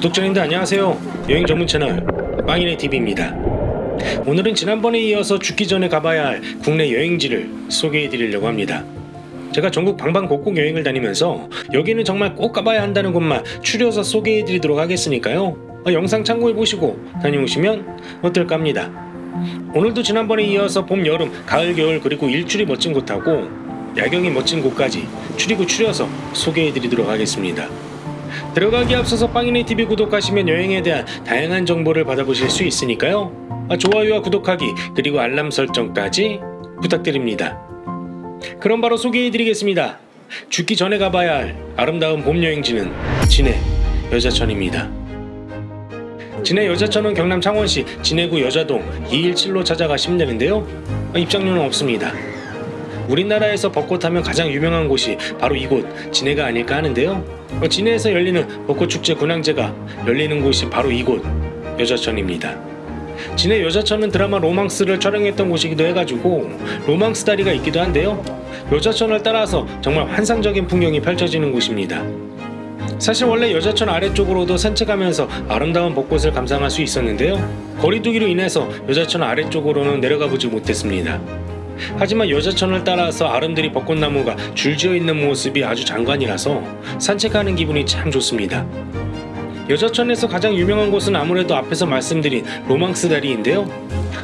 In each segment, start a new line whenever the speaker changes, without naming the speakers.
구독자님들 안녕하세요. 여행 전문 채널 빵이네 TV입니다. 오늘은 지난번에 이어서 죽기 전에 가봐야 할 국내 여행지를 소개해 드리려고 합니다. 제가 전국 방방곡곡 여행을 다니면서 여기는 정말 꼭 가봐야 한다는 곳만 추려서 소개해 드리도록 하겠으니까요. 어, 영상 참고해 보시고 다녀오시면 어떨까 합니다. 오늘도 지난번에 이어서 봄, 여름, 가을, 겨울 그리고 일출이 멋진 곳하고 야경이 멋진 곳까지 추리고 추려서 소개해 드리도록 하겠습니다. 들어가기 앞서서 빵이네 TV 구독하시면 여행에 대한 다양한 정보를 받아보실 수 있으니까요. 아, 좋아요와 구독하기 그리고 알람 설정까지 부탁드립니다. 그럼 바로 소개해드리겠습니다. 죽기 전에 가봐야 할 아름다운 봄 여행지는 진해 여자천입니다. 진해 여자천은 경남 창원시 진해구 여자동 217로 찾아가시면 되는데요. 아, 입장료는 없습니다. 우리나라에서 벚꽃하면 가장 유명한 곳이 바로 이곳 진해가 아닐까 하는데요. 어, 진해에서 열리는 벚꽃축제 군항제가 열리는 곳이 바로 이곳 여자천입니다. 진해 여자천은 드라마 로망스를 촬영했던 곳이기도 해가지고 로망스 다리가 있기도 한데요. 여자천을 따라서 정말 환상적인 풍경이 펼쳐지는 곳입니다. 사실 원래 여자천 아래쪽으로도 산책하면서 아름다운 벚꽃을 감상할 수 있었는데요. 거리두기로 인해서 여자천 아래쪽으로는 내려가 보지 못했습니다. 하지만 여자천을 따라서 아름드리 벚꽃나무가 줄지어 있는 모습이 아주 장관이라서 산책하는 기분이 참 좋습니다. 여자천에서 가장 유명한 곳은 아무래도 앞에서 말씀드린 로망스 다리인데요.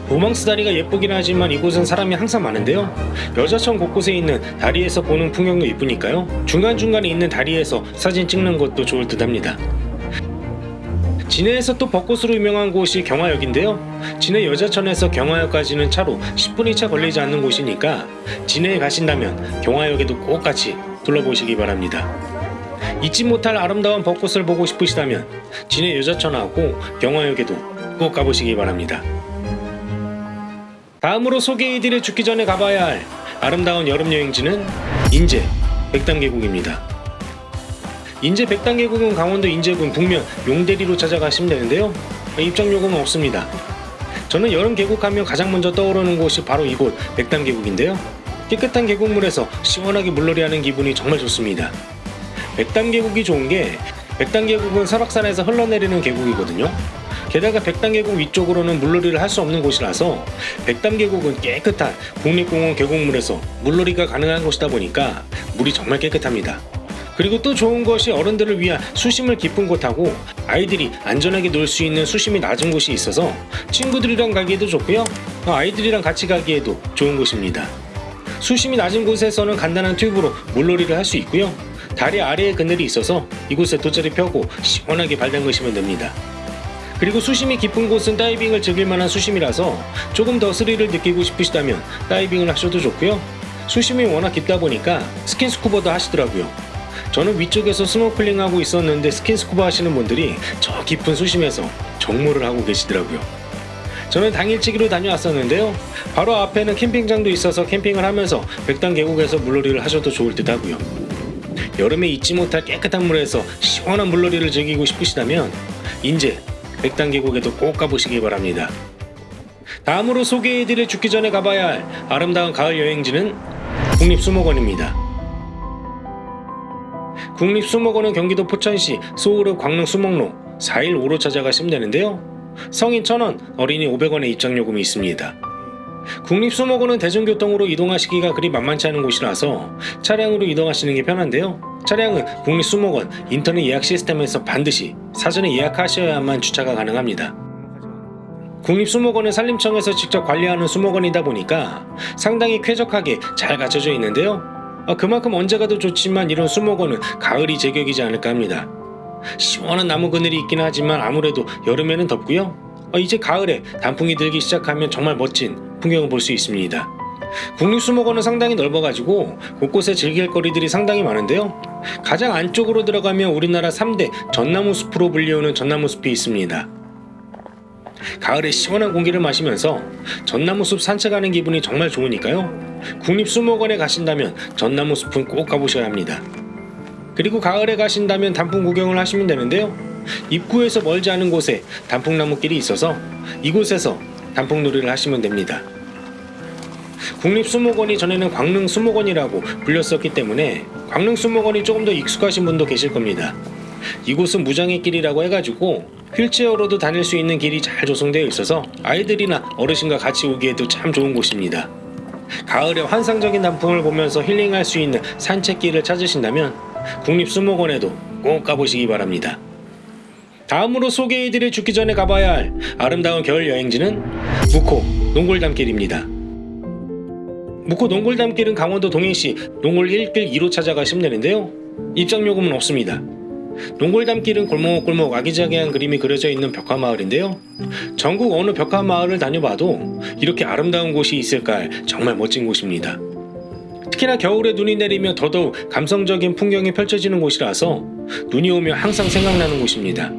로망스 다리가 예쁘긴 하지만 이곳은 사람이 항상 많은데요. 여자천 곳곳에 있는 다리에서 보는 풍경도 이쁘니까요. 중간중간에 있는 다리에서 사진 찍는 것도 좋을 듯 합니다. 진해에서 또 벚꽃으로 유명한 곳이 경화역인데요. 진해 여자천에서 경화역까지는 차로 10분이 채 걸리지 않는 곳이니까 진해에 가신다면 경화역에도 꼭 같이 둘러보시기 바랍니다. 잊지 못할 아름다운 벚꽃을 보고 싶으시다면 진해 여자천하고 경화역에도 꼭 가보시기 바랍니다. 다음으로 소개해드릴 죽기 전에 가봐야 할 아름다운 여름 여행지는 인제 백담계곡입니다. 인제 백단계곡은 강원도 인제군 북면 용대리로 찾아가시면 되는데요. 입장 요금은 없습니다. 저는 여름 계곡하면 가장 먼저 떠오르는 곳이 바로 이곳 백담계곡인데요. 깨끗한 계곡물에서 시원하게 물놀이하는 기분이 정말 좋습니다. 백담계곡이 좋은 게 백담계곡은 설악산에서 흘러내리는 계곡이거든요. 게다가 백담계곡 위쪽으로는 물놀이를 할 수 없는 곳이라서 백담계곡은 깨끗한 국립공원 계곡물에서 물놀이가 가능한 곳이다 보니까 물이 정말 깨끗합니다. 그리고 또 좋은 것이 어른들을 위한 수심을 깊은 곳하고 아이들이 안전하게 놀 수 있는 수심이 낮은 곳이 있어서 친구들이랑 가기에도 좋고요. 아이들이랑 같이 가기에도 좋은 곳입니다. 수심이 낮은 곳에서는 간단한 튜브로 물놀이를 할 수 있고요. 다리 아래에 그늘이 있어서 이곳에 돗자리 펴고 시원하게 발 담그시면 됩니다. 그리고 수심이 깊은 곳은 다이빙을 즐길 만한 수심이라서 조금 더 스릴을 느끼고 싶으시다면 다이빙을 하셔도 좋고요. 수심이 워낙 깊다 보니까 스킨스쿠버도 하시더라고요 저는 위쪽에서 스노클링 하고 있었는데 스킨스쿠버 하시는 분들이 저 깊은 수심에서 정모를 하고 계시더라고요. 저는 당일치기로 다녀왔었는데요. 바로 앞에는 캠핑장도 있어서 캠핑을 하면서 백담 계곡에서 물놀이를 하셔도 좋을 듯 하고요. 여름에 잊지 못할 깨끗한 물에서 시원한 물놀이를 즐기고 싶으시다면 인제 백담 계곡에도 꼭 가보시기 바랍니다. 다음으로 소개해드릴 죽기 전에 가봐야 할 아름다운 가을 여행지는 국립수목원입니다. 국립수목원은 경기도 포천시 소우르 광릉 수목로 415로 찾아가시면 되는데요. 성인 1000원, 어린이 500원의 입장요금이 있습니다. 국립수목원은 대중교통으로 이동하시기가 그리 만만치 않은 곳이라서 차량으로 이동하시는 게 편한데요. 차량은 국립수목원 인터넷 예약 시스템에서 반드시 사전에 예약하셔야만 주차가 가능합니다. 국립수목원은 산림청에서 직접 관리하는 수목원이다 보니까 상당히 쾌적하게 잘 갖춰져 있는데요. 어, 그만큼 언제 가도 좋지만 이런 수목원은 가을이 제격이지 않을까 합니다. 시원한 나무 그늘이 있긴 하지만 아무래도 여름에는 덥고요. 어, 이제 가을에 단풍이 들기 시작하면 정말 멋진 풍경을 볼 수 있습니다. 국립수목원은 상당히 넓어가지고 곳곳에 즐길 거리들이 상당히 많은데요. 가장 안쪽으로 들어가면 우리나라 3대 전나무 숲으로 불리우는 전나무 숲이 있습니다. 가을에 시원한 공기를 마시면서 전나무숲 산책하는 기분이 정말 좋으니까요. 국립수목원에 가신다면 전나무숲은 꼭 가보셔야 합니다. 그리고 가을에 가신다면 단풍 구경을 하시면 되는데요. 입구에서 멀지 않은 곳에 단풍나무길이 있어서 이곳에서 단풍놀이를 하시면 됩니다. 국립수목원이 전에는 광릉수목원이라고 불렸었기 때문에 광릉수목원이 조금 더 익숙하신 분도 계실 겁니다. 이곳은 무장의 길이라고 해가지고 휠체어로도 다닐 수 있는 길이 잘 조성되어 있어서 아이들이나 어르신과 같이 오기에도 참 좋은 곳입니다. 가을에 환상적인 단풍을 보면서 힐링할 수 있는 산책길을 찾으신다면 국립수목원에도 꼭 가보시기 바랍니다. 다음으로 소개해드릴 죽기 전에 가봐야 할 아름다운 겨울 여행지는 무코 농골담길입니다. 무코 농골담길은 강원도 동해시 농골 1길 2로 찾아가시면 되는데요. 입장요금은 없습니다. 농골담길은 골목골목 아기자기한 그림이 그려져 있는 벽화마을인데요. 전국 어느 벽화마을을 다녀봐도 이렇게 아름다운 곳이 있을까 정말 멋진 곳입니다. 특히나 겨울에 눈이 내리며 더더욱 감성적인 풍경이 펼쳐지는 곳이라서 눈이 오면 항상 생각나는 곳입니다.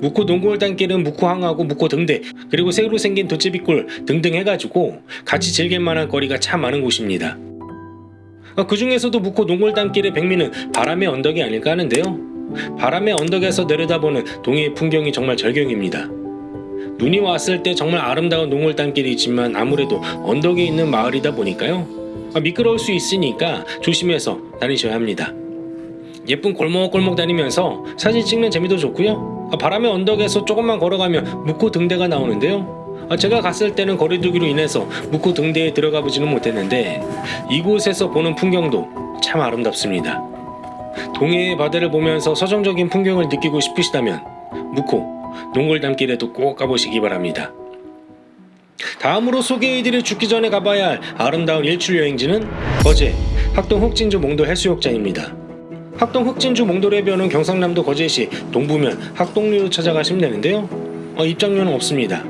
묵호 농골단길은 묵호항하고 묵호 등대 그리고 새로 생긴 도제비골 등등 해가지고 같이 즐길 만한 거리가 참 많은 곳입니다. 그 중에서도 묵호 농골단길의 백미는 바람의 언덕이 아닐까 하는데요. 바람의 언덕에서 내려다보는 동해의 풍경이 정말 절경입니다. 눈이 왔을 때 정말 아름다운 농골단길이지만 아무래도 언덕에 있는 마을이다 보니까요. 아, 미끄러울 수 있으니까 조심해서 다니셔야 합니다. 예쁜 골목골목 다니면서 사진 찍는 재미도 좋고요. 아, 바람의 언덕에서 조금만 걸어가면 묵호 등대가 나오는데요. 아, 제가 갔을 때는 거리두기로 인해서 묵호 등대에 들어가 보지는 못했는데 이곳에서 보는 풍경도 참 아름답습니다. 동해의 바다를 보면서 서정적인 풍경을 느끼고 싶으시다면 묵호 농골담길에도 꼭 가보시기 바랍니다. 다음으로 소개해드릴 죽기 전에 가봐야 할 아름다운 일출 여행지는 거제 학동 흑진주 몽도 해수욕장입니다. 학동 흑진주 몽도 해변은 경상남도 거제시 동부면 학동리로 찾아가시면 되는데요. 어, 입장료는 없습니다.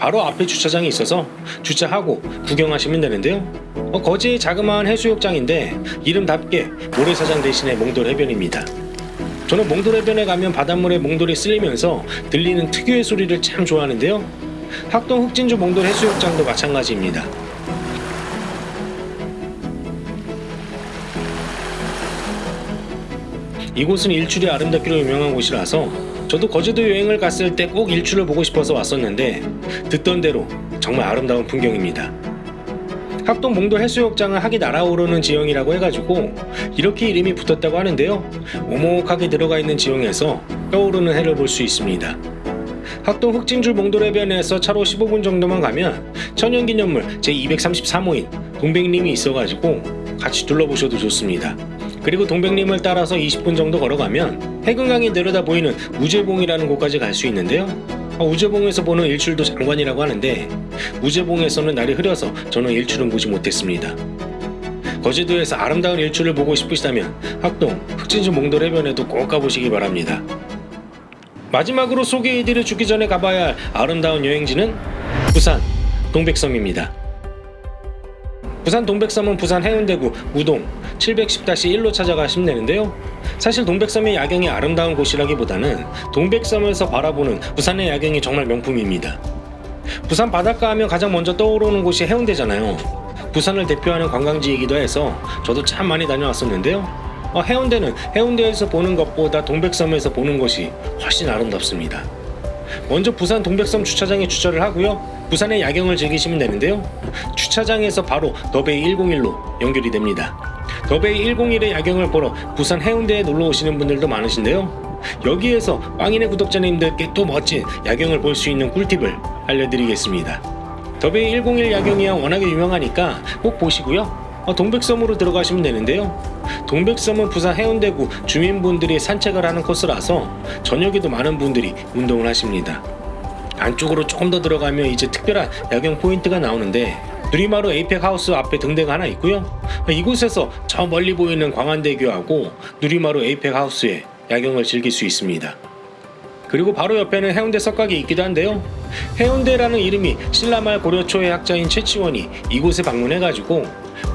바로 앞에 주차장이 있어서 주차하고 구경하시면 되는데요. 어, 거제의 자그마한 해수욕장인데 이름답게 모래사장 대신에 몽돌 해변입니다. 저는 몽돌 해변에 가면 바닷물에 몽돌이 쓸리면서 들리는 특유의 소리를 참 좋아하는데요. 학동 흑진주 몽돌 해수욕장도 마찬가지입니다. 이곳은 일출이 아름답기로 유명한 곳이라서 저도 거제도 여행을 갔을 때 꼭 일출을 보고 싶어서 왔었는데 듣던 대로 정말 아름다운 풍경입니다. 학동 몽돌 해수욕장은 학이 날아오르는 지형이라고 해가지고 이렇게 이름이 붙었다고 하는데요. 오목하게 들어가 있는 지형에서 떠오르는 해를 볼 수 있습니다. 학동 흑진줄 몽돌 해변에서 차로 15분 정도만 가면 천연기념물 제233호인 동백림이 있어가지고 같이 둘러보셔도 좋습니다. 그리고 동백림을 따라서 20분 정도 걸어가면 해금강이 내려다 보이는 우제봉이라는 곳까지 갈 수 있는데요. 어, 우제봉에서 보는 일출도 장관이라고 하는데 우제봉에서는 날이 흐려서 저는 일출은 보지 못했습니다. 거제도에서 아름다운 일출을 보고 싶으시다면 학동 흑진주 몽돌 해변에도 꼭 가보시기 바랍니다. 마지막으로 소개해드릴 죽기 전에 가봐야 할 아름다운 여행지는 부산 동백섬입니다. 부산 동백섬은 부산 해운대구 우동 710-1로 찾아가시면 되는데요. 사실 동백섬의 야경이 아름다운 곳이라기보다는 동백섬에서 바라보는 부산의 야경이 정말 명품입니다. 부산 바닷가 하면 가장 먼저 떠오르는 곳이 해운대잖아요. 부산을 대표하는 관광지이기도 해서 저도 참 많이 다녀왔었는데요. 어, 해운대는 해운대에서 보는 것보다 동백섬에서 보는 것이 훨씬 아름답습니다. 먼저 부산 동백섬 주차장에 주차를 하고요. 부산의 야경을 즐기시면 되는데요. 주차장에서 바로 너베이 101로 연결이 됩니다. 너베이 101의 야경을 보러 부산 해운대에 놀러 오시는 분들도 많으신데요. 여기에서 빵인의 구독자님들께 또 멋진 야경을 볼 수 있는 꿀팁을 알려드리겠습니다. 더베이 101 야경이야 워낙에 유명하니까 꼭 보시고요. 어, 동백섬으로 들어가시면 되는데요. 동백섬은 부산 해운대구 주민분들이 산책을 하는 코스라서 저녁에도 많은 분들이 운동을 하십니다. 안쪽으로 조금 더 들어가면 이제 특별한 야경 포인트가 나오는데 누리마루 에이펙 하우스 앞에 등대가 하나 있고요. 이곳에서 저 멀리 보이는 광안대교하고 누리마루 에이펙 하우스의 야경을 즐길 수 있습니다. 그리고 바로 옆에는 해운대 석각이 있기도 한데요. 해운대라는 이름이 신라말 고려초의 학자인 최치원이 이곳에 방문해가지고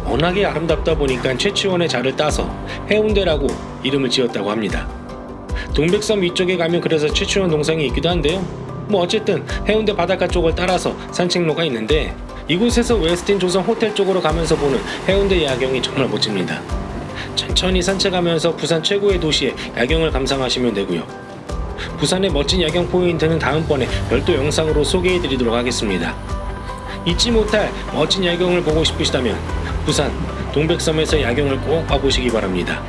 워낙에 아름답다 보니까 최치원의 자를 따서 해운대라고 이름을 지었다고 합니다. 동백섬 위쪽에 가면 그래서 최치원 동상이 있기도 한데요. 뭐 어쨌든 해운대 바닷가 쪽을 따라서 산책로가 있는데 이곳에서 웨스틴 조선 호텔 쪽으로 가면서 보는 해운대 야경이 정말 멋집니다. 천천히 산책하면서 부산 최고의 도시의 야경을 감상하시면 되고요. 부산의 멋진 야경 포인트는 다음번에 별도 영상으로 소개해드리도록 하겠습니다. 잊지 못할 멋진 야경을 보고 싶으시다면 부산 동백섬에서 야경을 꼭 봐보시기 바랍니다.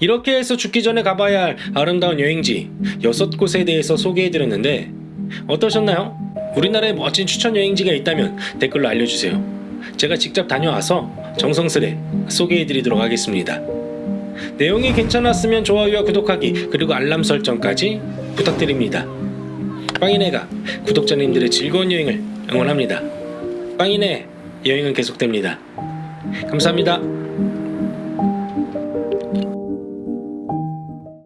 이렇게 해서 죽기 전에 가봐야 할 아름다운 여행지 여섯 곳에 대해서 소개해드렸는데 어떠셨나요? 우리나라에 멋진 추천 여행지가 있다면 댓글로 알려주세요. 제가 직접 다녀와서 정성스레 소개해드리도록 하겠습니다. 내용이 괜찮았으면 좋아요와 구독하기 그리고 알람 설정까지 부탁드립니다. 빵이네가 구독자님들의 즐거운 여행을 응원합니다. 빵이네 여행은 계속됩니다. 감사합니다.